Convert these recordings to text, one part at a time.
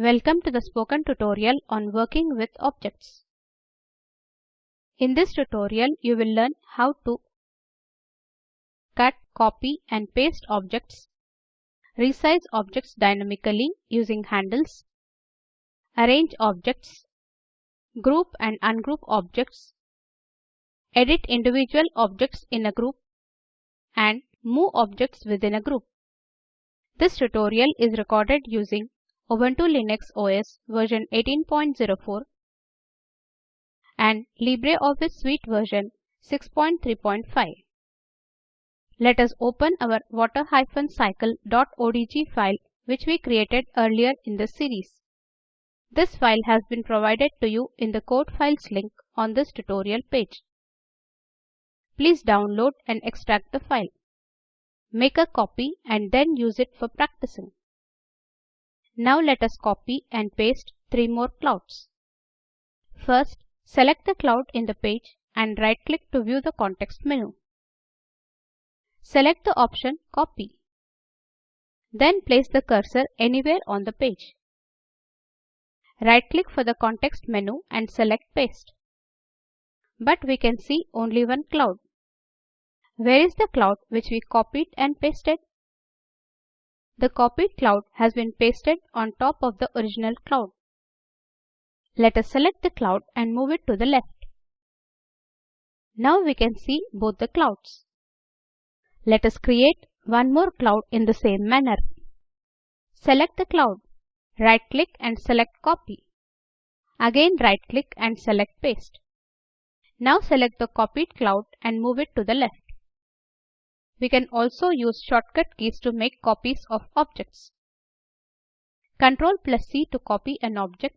Welcome to the spoken tutorial on working with objects. In this tutorial, you will learn how to cut, copy and paste objects, resize objects dynamically using handles, arrange objects, group and ungroup objects, edit individual objects in a group, and move objects within a group. This tutorial is recorded using Ubuntu Linux OS version 18.04 and LibreOffice Suite version 6.3.5. Let us open our water-cycle.odg file which we created earlier in the series. This file has been provided to you in the code files link on this tutorial page. Please download and extract the file. Make a copy and then use it for practicing. Now let us copy and paste three more clouds. First, select the cloud in the page and right click to view the context menu. Select the option Copy. Then place the cursor anywhere on the page. Right click for the context menu and select Paste. But we can see only one cloud. Where is the cloud which we copied and pasted? The copied cloud has been pasted on top of the original cloud. Let us select the cloud and move it to the left. Now we can see both the clouds. Let us create one more cloud in the same manner. Select the cloud. Right click and select copy. Again right click and select paste. Now select the copied cloud and move it to the left. We can also use shortcut keys to make copies of objects. Ctrl plus C to copy an object.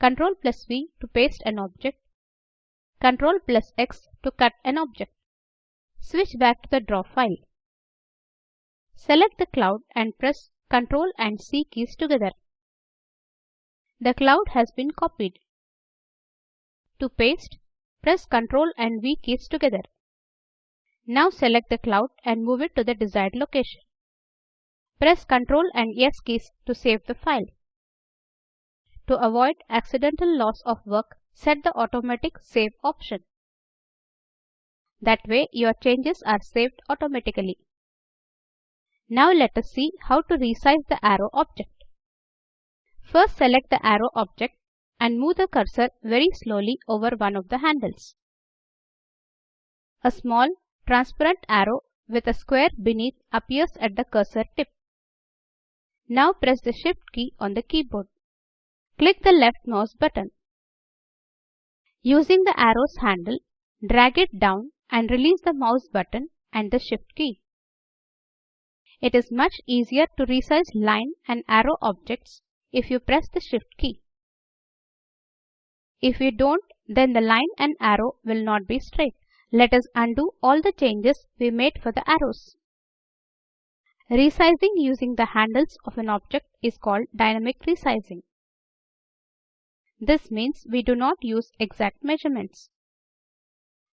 Ctrl plus V to paste an object. Ctrl plus X to cut an object. Switch back to the draw file. Select the cloud and press Ctrl and C keys together. The cloud has been copied. To paste, press Ctrl and V keys together. Now select the cloud and move it to the desired location. Press Ctrl and S keys to save the file. To avoid accidental loss of work, set the automatic save option. That way your changes are saved automatically. Now let us see how to resize the arrow object. First select the arrow object and move the cursor very slowly over one of the handles. A small transparent arrow with a square beneath appears at the cursor tip. Now press the Shift key on the keyboard. Click the left mouse button. Using the arrow's handle, drag it down and release the mouse button and the Shift key. It is much easier to resize line and arrow objects if you press the Shift key. If you don't, then the line and arrow will not be straight. Let us undo all the changes we made for the arrows. Resizing using the handles of an object is called dynamic resizing. This means we do not use exact measurements.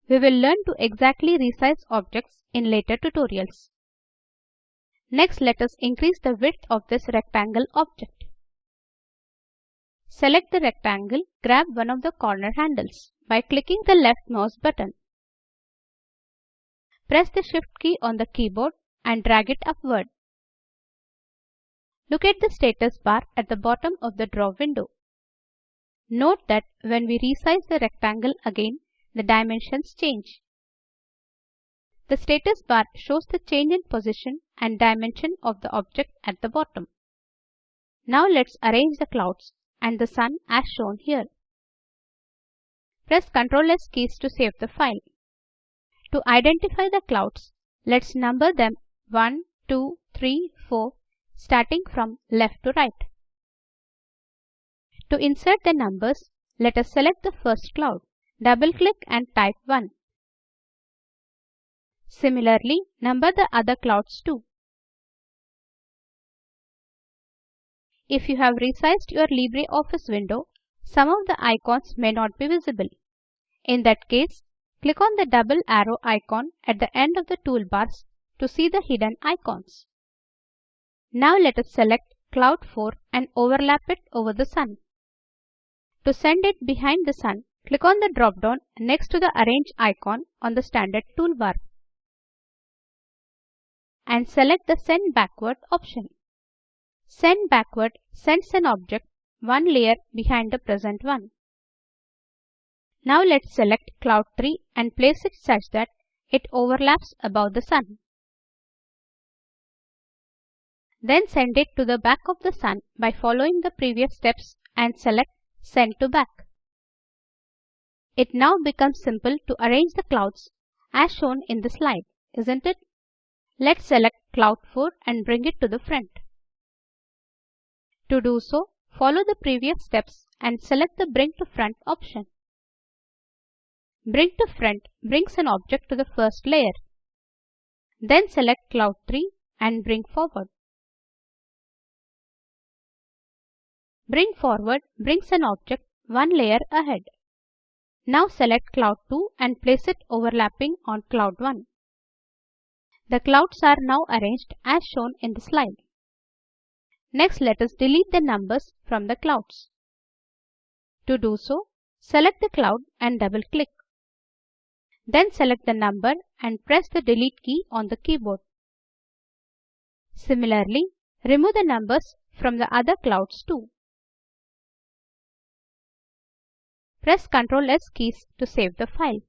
We will learn to exactly resize objects in later tutorials. Next let us increase the width of this rectangle object. Select the rectangle, grab one of the corner handles by clicking the left mouse button. Press the Shift key on the keyboard and drag it upward. Look at the status bar at the bottom of the draw window. Note that when we resize the rectangle again, the dimensions change. The status bar shows the change in position and dimension of the object at the bottom. Now let's arrange the clouds and the sun as shown here. Press Ctrl S keys to save the file. To identify the clouds, let's number them 1, 2, 3, 4 starting from left to right. To insert the numbers, let us select the first cloud. Double click and type 1. Similarly, number the other clouds too. If you have resized your LibreOffice window, some of the icons may not be visible. In that case, Click on the double arrow icon at the end of the toolbars to see the hidden icons. Now let us select cloud 4 and overlap it over the sun. To send it behind the sun, click on the drop down next to the arrange icon on the standard toolbar and select the send backward option. Send backward sends an object one layer behind the present one. Now let's select cloud 3 and place it such that it overlaps above the sun. Then send it to the back of the sun by following the previous steps and select Send to back. It now becomes simple to arrange the clouds as shown in the slide, isn't it? Let's select cloud 4 and bring it to the front. To do so, follow the previous steps and select the Bring to Front option. Bring to Front brings an object to the first layer. Then select Cloud 3 and bring forward. Bring forward brings an object one layer ahead. Now select Cloud 2 and place it overlapping on Cloud 1. The clouds are now arranged as shown in the slide. Next let us delete the numbers from the clouds. To do so, select the cloud and double click. Then select the number and press the delete key on the keyboard. Similarly, remove the numbers from the other clouds too. Press Ctrl S keys to save the file.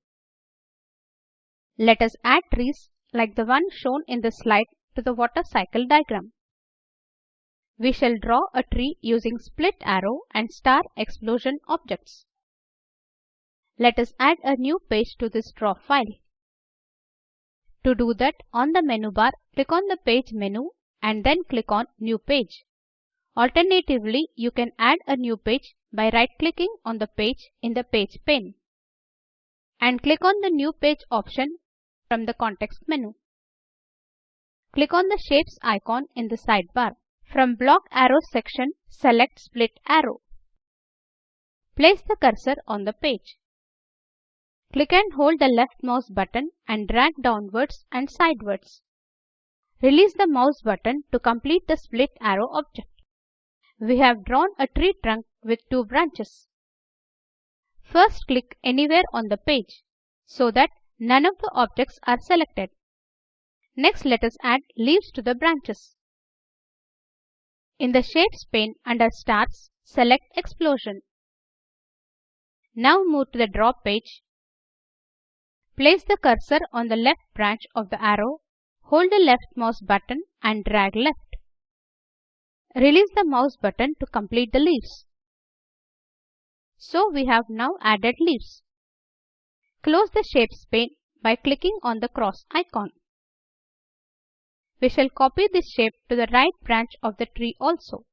Let us add trees like the one shown in the slide to the water cycle diagram. We shall draw a tree using split arrow and star explosion objects. Let us add a new page to this draw file. To do that, on the menu bar, click on the Page menu and then click on New Page. Alternatively, you can add a new page by right-clicking on the page in the Page pane and click on the New Page option from the context menu. Click on the Shapes icon in the sidebar. From Block Arrow section, select Split Arrow. Place the cursor on the page. Click and hold the left mouse button and drag downwards and sidewards. Release the mouse button to complete the split arrow object we have drawn a tree trunk with two branches. First click anywhere on the page so that none of the objects are selected. Next let us add leaves to the branches. In the Shapes pane under Stars, select Explosion. Now move to the Draw page. Place the cursor on the left branch of the arrow, hold the left mouse button and drag left. Release the mouse button to complete the leaves. So we have now added leaves. Close the Shapes pane by clicking on the cross icon. We shall copy this shape to the right branch of the tree also.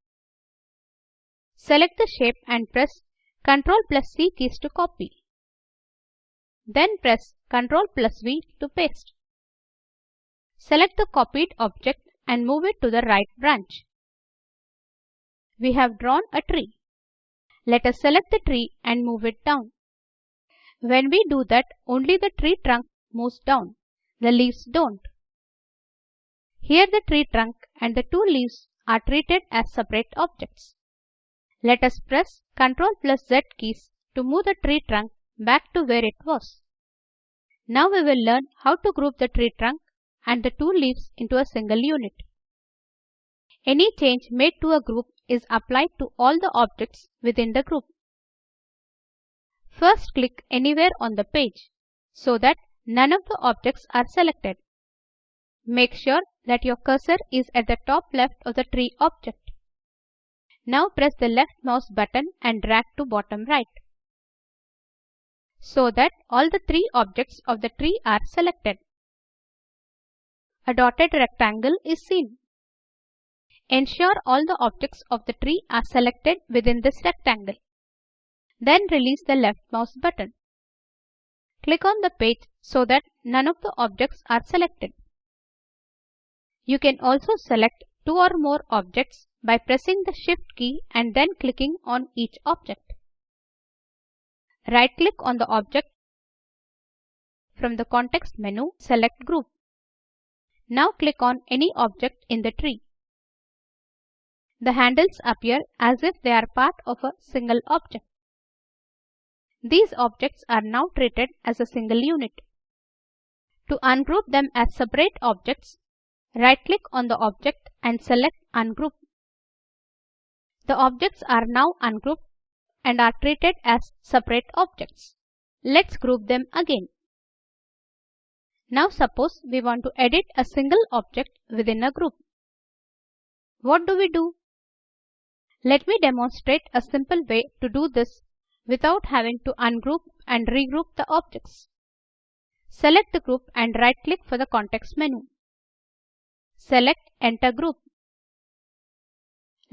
Select the shape and press Ctrl plus C keys to copy. Then press Ctrl plus V to paste. Select the copied object and move it to the right branch we have drawn a tree. Let us select the tree and move it down. When we do that, only the tree trunk moves down. The leaves don't. Here the tree trunk and the two leaves are treated as separate objects. Let us press Ctrl plus Z keys to move the tree trunk back to where it was. Now we will learn how to group the tree trunk and the two leaves into a single unit. Any change made to a group is applied to all the objects within the group. First click anywhere on the page so that none of the objects are selected. Make sure that your cursor is at the top left of the tree object. Now press the left mouse button and drag to bottom right so that all the three objects of the tree are selected. A dotted rectangle is seen. Ensure all the objects of the tree are selected within this rectangle. Then release the left mouse button. Click on the page so that none of the objects are selected. You can also select two or more objects by pressing the Shift key and then clicking on each object. Right click on the object. From the context menu, select Group. Now click on any object in the tree. The handles appear as if they are part of a single object. These objects are now treated as a single unit. To ungroup them as separate objects, right-click on the object and select Ungroup. The objects are now ungrouped and are treated as separate objects. Let's group them again. Now suppose we want to edit a single object within a group. What do we do? Let me demonstrate a simple way to do this without having to ungroup and regroup the objects. Select the group and right click for the context menu. Select Enter Group.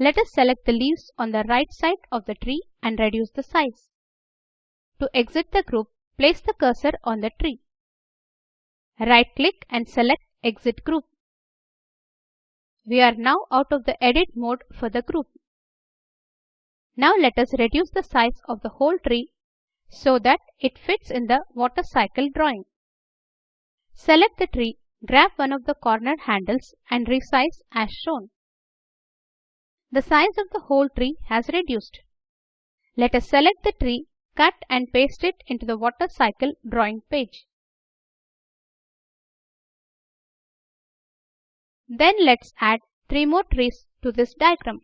Let us select the leaves on the right side of the tree and reduce the size. To exit the group, place the cursor on the tree. Right-click and select Exit Group. We are now out of the edit mode for the group. Now let us reduce the size of the whole tree so that it fits in the water cycle drawing. Select the tree, grab one of the corner handles and resize as shown. The size of the whole tree has reduced. Let us select the tree, cut and paste it into the water cycle drawing page. Then let's add three more trees to this diagram.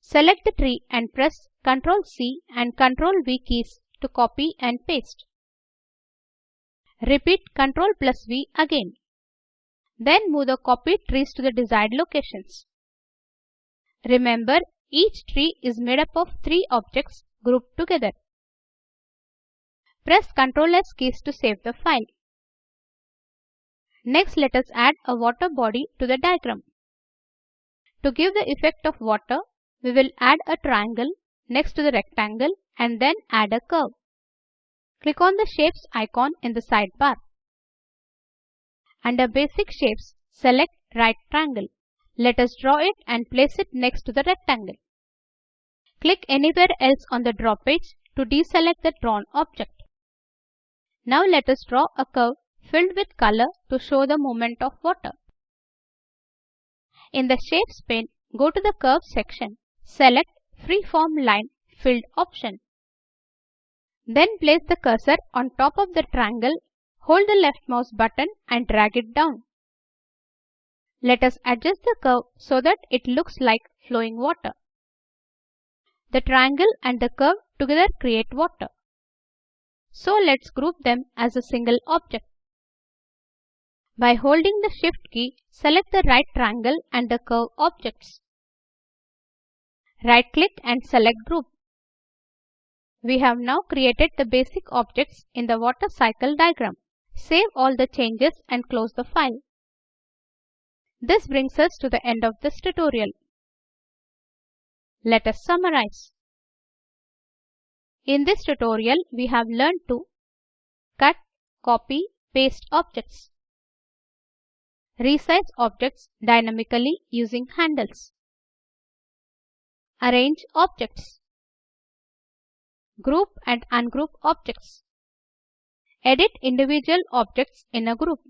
Select the tree and press Ctrl C and Ctrl V keys to copy and paste. Repeat Ctrl plus V again. Then move the copied trees to the desired locations. Remember, each tree is made up of three objects grouped together. Press Ctrl S keys to save the file. Next let us add a water body to the diagram. To give the effect of water, we will add a triangle next to the rectangle and then add a curve. Click on the Shapes icon in the sidebar. Under Basic Shapes, select Right Triangle. Let us draw it and place it next to the rectangle. Click anywhere else on the draw page to deselect the drawn object. Now let us draw a curve filled with color to show the movement of water. In the Shapes pane, go to the Curve section. Select Freeform Line Filled option. Then place the cursor on top of the triangle, hold the left mouse button and drag it down. Let us adjust the curve so that it looks like flowing water. The triangle and the curve together create water. So let's group them as a single object. By holding the Shift key, select the right triangle and the curve objects. Right-click and select Group. We have now created the basic objects in the water cycle diagram. Save all the changes and close the file. This brings us to the end of this tutorial. Let us summarize. In this tutorial, we have learned to cut, copy, paste objects Resize objects dynamically using handles. Arrange objects. Group and ungroup objects. Edit individual objects in a group.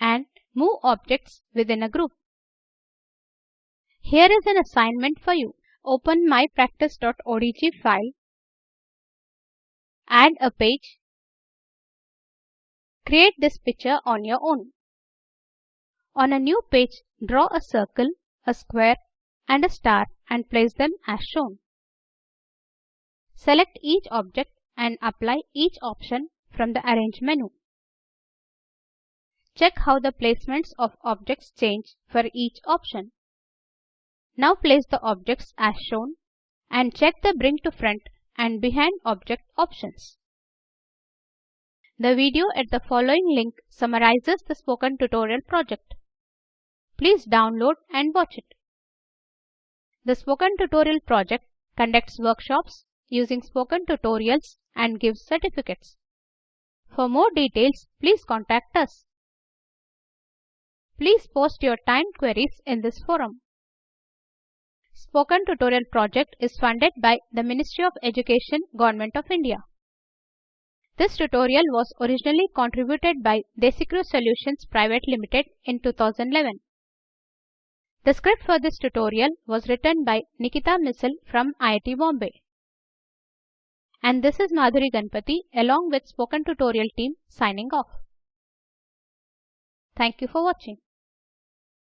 And move objects within a group. Here is an assignment for you. Open mypractice.odg file. Add a page. Create this picture on your own. On a new page, draw a circle, a square and a star and place them as shown. Select each object and apply each option from the Arrange menu. Check how the placements of objects change for each option. Now place the objects as shown and check the Bring to Front and Behind Object options. The video at the following link summarizes the spoken tutorial project. Please download and watch it. The Spoken Tutorial project conducts workshops using spoken tutorials and gives certificates. For more details, please contact us. Please post your timed queries in this forum. Spoken Tutorial project is funded by the Ministry of Education, Government of India. This tutorial was originally contributed by Desicrew Solutions Private Limited in 2011. The script for this tutorial was written by Nikita Misal from IIT Bombay. And this is Madhuri Ganapathi along with Spoken Tutorial team signing off. Thank you for watching.